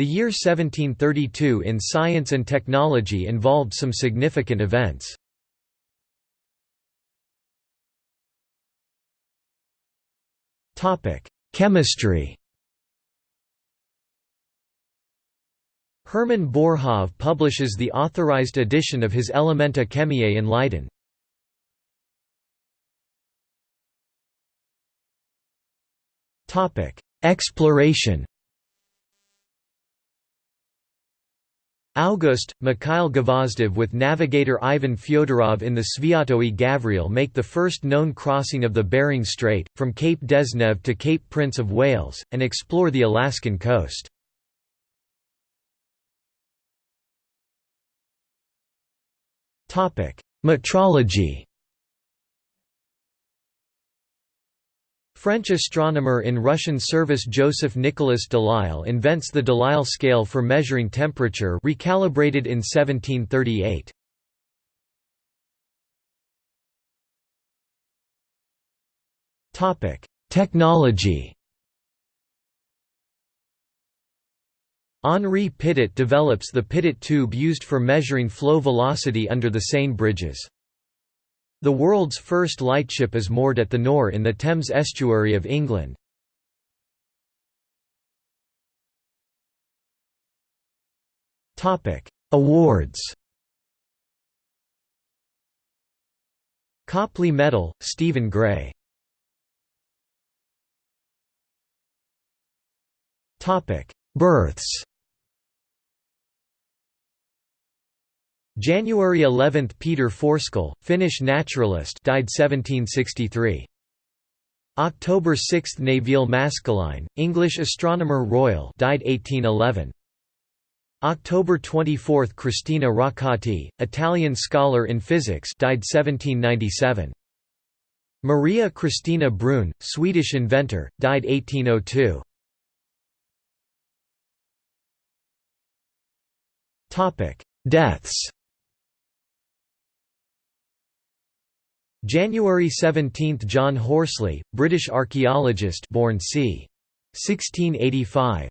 The year 1732 in science and technology involved some significant events. Chemistry Hermann Boerhaave publishes the authorized edition of his Elementa Chemiae in Leiden. Exploration August, Mikhail Gvozdev with navigator Ivan Fyodorov in the Sviatoy Gavriil make the first known crossing of the Bering Strait, from Cape Dezhnev to Cape Prince of Wales, and explore the Alaskan coast. Metrology French astronomer in Russian service Joseph Nicolas Delisle invents the Delisle scale for measuring temperature recalibrated in 1738. Technology Henri Pitot develops the Pitot tube used for measuring flow velocity under the Seine bridges. The world's first lightship is moored at the Nore in the Thames estuary of England. Awards. Copley Medal, Stephen Gray. Births January 11 – Peter Forsskål, Finnish naturalist died 1763. October 6 – Nevil Maskelyne, English astronomer royal died 1811. October 24 – Cristina Roccati, Italian scholar in physics died 1797. Maria Christina Bruhn, Swedish inventor, died 1802. Deaths January 17 – John Horsley, British archaeologist born c. 1685.